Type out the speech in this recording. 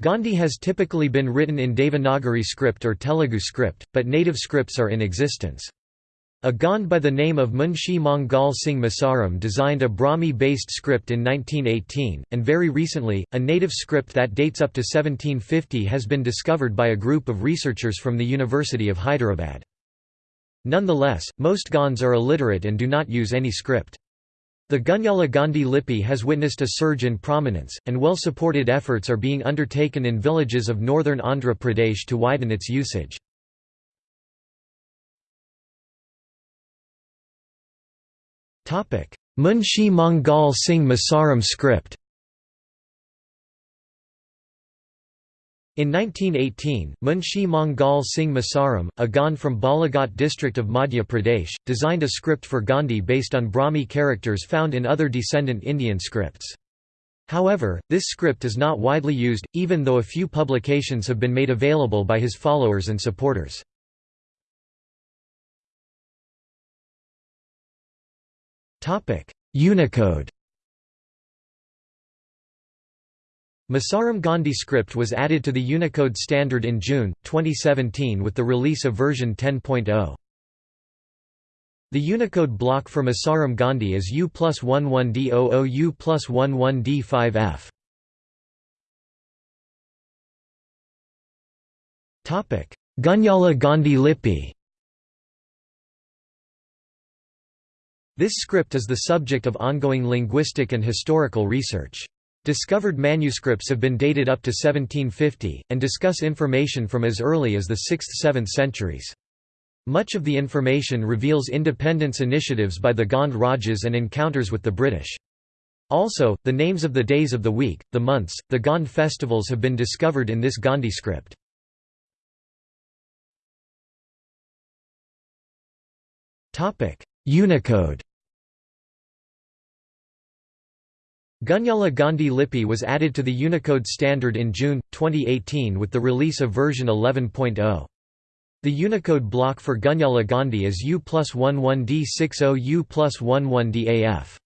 Gondi has typically been written in Devanagari script or Telugu script, but native scripts are in existence. A Gond by the name of Munshi Mangal Singh Masaram designed a Brahmi-based script in 1918, and very recently, a native script that dates up to 1750 has been discovered by a group of researchers from the University of Hyderabad. Nonetheless, most Gonds are illiterate and do not use any script. The Gunyala Gondi Lipi has witnessed a surge in prominence, and well-supported efforts are being undertaken in villages of northern Andhra Pradesh to widen its usage. Munshi Mangal Singh Masaram script In 1918, Munshi Mangal Singh Masaram, a Gond from Balaghat district of Madhya Pradesh, designed a script for Gondi based on Brahmi characters found in other descendant Indian scripts. However, this script is not widely used, even though a few publications have been made available by his followers and supporters. Unicode Masaram Gondi script was added to the Unicode standard in June, 2017 with the release of version 10.0. The Unicode block for Masaram Gondi is U plus 11D00 U plus 11D5F. Gunyala Gondi Lipi This script is the subject of ongoing linguistic and historical research. Discovered manuscripts have been dated up to 1750, and discuss information from as early as the 6th–7th centuries. Much of the information reveals independence initiatives by the Gond Rajas and encounters with the British. Also, the names of the days of the week, the months, the Gond festivals have been discovered in this Gondi script. Unicode Gunyala Gondi Lipi was added to the Unicode standard in June, 2018 with the release of version 11.0. The Unicode block for Gunyala Gondi is U plus 11D60 U plus 11DAF.